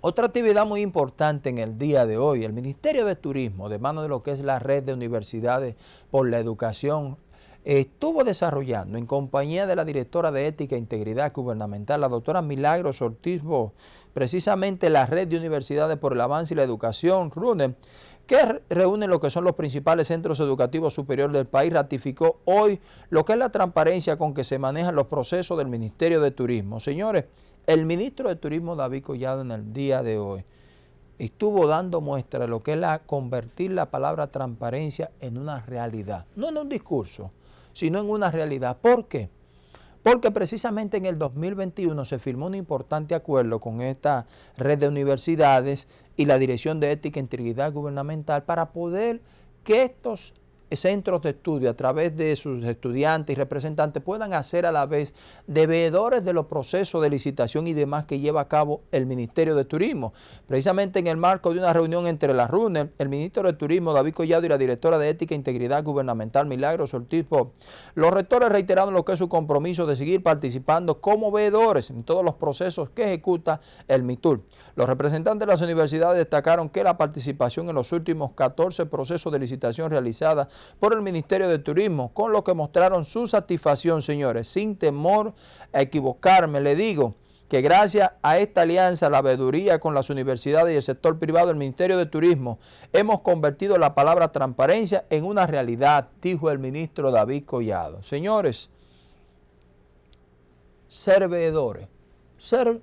Otra actividad muy importante en el día de hoy, el Ministerio de Turismo, de mano de lo que es la red de universidades por la educación, estuvo desarrollando en compañía de la directora de Ética e Integridad Gubernamental, la doctora Milagros Ortiz precisamente la red de universidades por el avance y la educación, RUNE, que reúne lo que son los principales centros educativos superiores del país, ratificó hoy lo que es la transparencia con que se manejan los procesos del Ministerio de Turismo. Señores, el ministro de Turismo David Collado en el día de hoy estuvo dando muestra de lo que es la, convertir la palabra transparencia en una realidad, no en un discurso, sino en una realidad. ¿Por qué? Porque precisamente en el 2021 se firmó un importante acuerdo con esta red de universidades y la Dirección de Ética e Integridad Gubernamental para poder que estos centros de estudio a través de sus estudiantes y representantes puedan hacer a la vez de veedores de los procesos de licitación y demás que lleva a cabo el Ministerio de Turismo. Precisamente en el marco de una reunión entre la RUNE, el ministro de Turismo David Collado y la directora de Ética e Integridad Gubernamental Milagros Ortiz, los rectores reiteraron lo que es su compromiso de seguir participando como veedores en todos los procesos que ejecuta el MITUR. Los representantes de las universidades destacaron que la participación en los últimos 14 procesos de licitación realizada por el Ministerio de Turismo, con lo que mostraron su satisfacción, señores. Sin temor a equivocarme, le digo que gracias a esta alianza, la veeduría con las universidades y el sector privado del Ministerio de Turismo, hemos convertido la palabra transparencia en una realidad, dijo el ministro David Collado. Señores, ser veedores, ser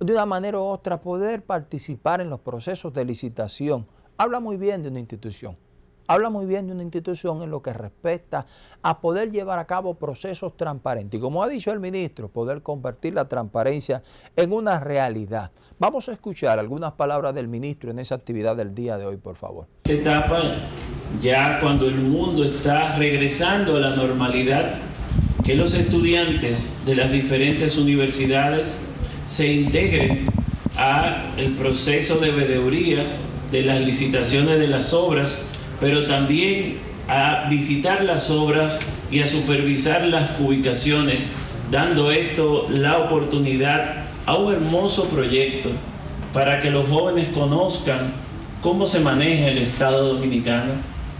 de una manera u otra, poder participar en los procesos de licitación, habla muy bien de una institución habla muy bien de una institución en lo que respecta a poder llevar a cabo procesos transparentes. Y como ha dicho el ministro, poder convertir la transparencia en una realidad. Vamos a escuchar algunas palabras del ministro en esa actividad del día de hoy, por favor. Esta etapa, ya cuando el mundo está regresando a la normalidad, que los estudiantes de las diferentes universidades se integren a el proceso de veeduría de las licitaciones de las obras pero también a visitar las obras y a supervisar las ubicaciones, dando esto la oportunidad a un hermoso proyecto para que los jóvenes conozcan cómo se maneja el Estado Dominicano,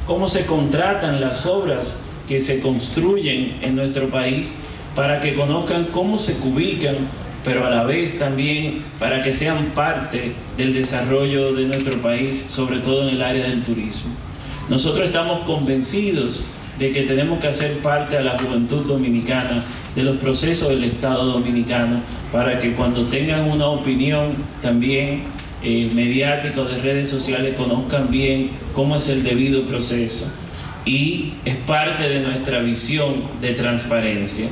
cómo se contratan las obras que se construyen en nuestro país, para que conozcan cómo se ubican, pero a la vez también para que sean parte del desarrollo de nuestro país, sobre todo en el área del turismo. Nosotros estamos convencidos de que tenemos que hacer parte a la juventud dominicana de los procesos del Estado dominicano para que cuando tengan una opinión también eh, mediática de redes sociales conozcan bien cómo es el debido proceso y es parte de nuestra visión de transparencia.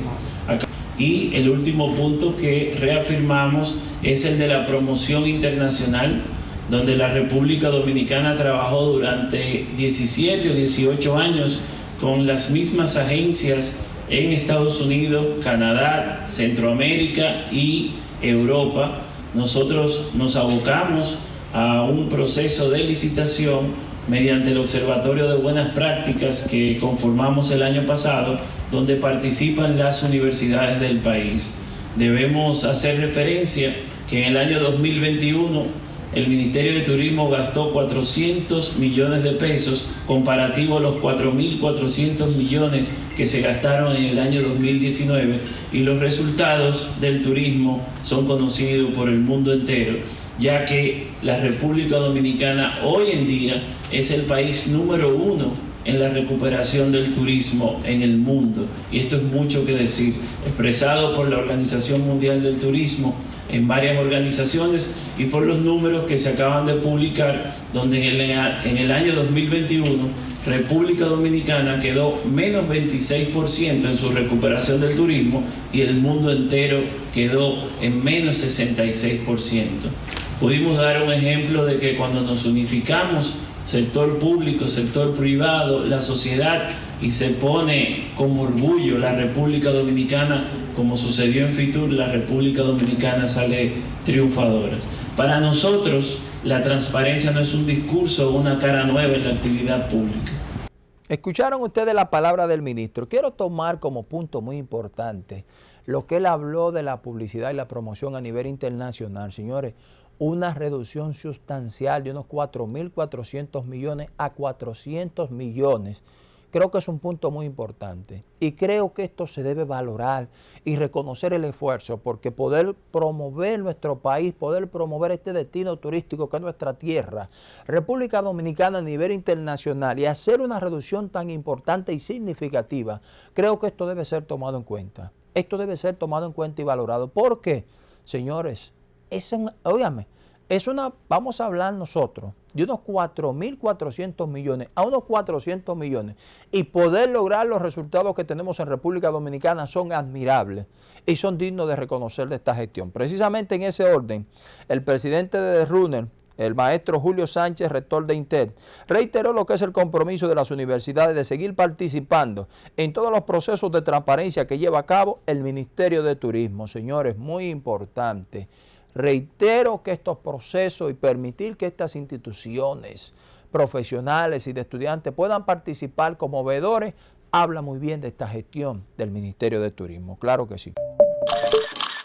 Y el último punto que reafirmamos es el de la promoción internacional donde la República Dominicana trabajó durante 17 o 18 años con las mismas agencias en Estados Unidos, Canadá, Centroamérica y Europa. Nosotros nos abocamos a un proceso de licitación mediante el Observatorio de Buenas Prácticas que conformamos el año pasado, donde participan las universidades del país. Debemos hacer referencia que en el año 2021 el Ministerio de Turismo gastó 400 millones de pesos comparativo a los 4.400 millones que se gastaron en el año 2019 y los resultados del turismo son conocidos por el mundo entero ya que la República Dominicana hoy en día es el país número uno en la recuperación del turismo en el mundo. Y esto es mucho que decir, expresado por la Organización Mundial del Turismo, en varias organizaciones y por los números que se acaban de publicar, donde en el, año 2021 República Dominicana quedó menos 26% en su recuperación del turismo y el mundo entero quedó en menos 66%. Pudimos dar un ejemplo de que cuando nos unificamos, sector público, sector privado, la sociedad, y se pone como orgullo la República Dominicana, como sucedió en Fitur, la República Dominicana sale triunfadora. Para nosotros, la transparencia no es un discurso o una cara nueva en la actividad pública. Escucharon ustedes la palabra del ministro. Quiero tomar como punto muy importante lo que él habló de la publicidad y la promoción a nivel internacional. Señores, una reducción sustancial de unos 4.400 millones a 400 millones Creo que es un punto muy importante y creo que esto se debe valorar y reconocer el esfuerzo porque poder promover nuestro país, poder promover este destino turístico que es nuestra tierra, República Dominicana a nivel internacional y hacer una reducción tan importante y significativa, creo que esto debe ser tomado en cuenta. Esto debe ser tomado en cuenta y valorado. ¿Por qué? Señores, es un, es una, vamos a hablar nosotros de unos 4.400 millones a unos 400 millones y poder lograr los resultados que tenemos en República Dominicana son admirables y son dignos de reconocer de esta gestión. Precisamente en ese orden, el presidente de Runner, el maestro Julio Sánchez, rector de INTED, reiteró lo que es el compromiso de las universidades de seguir participando en todos los procesos de transparencia que lleva a cabo el Ministerio de Turismo. Señores, muy importante. Reitero que estos procesos y permitir que estas instituciones profesionales y de estudiantes puedan participar como veedores, habla muy bien de esta gestión del Ministerio de Turismo. Claro que sí.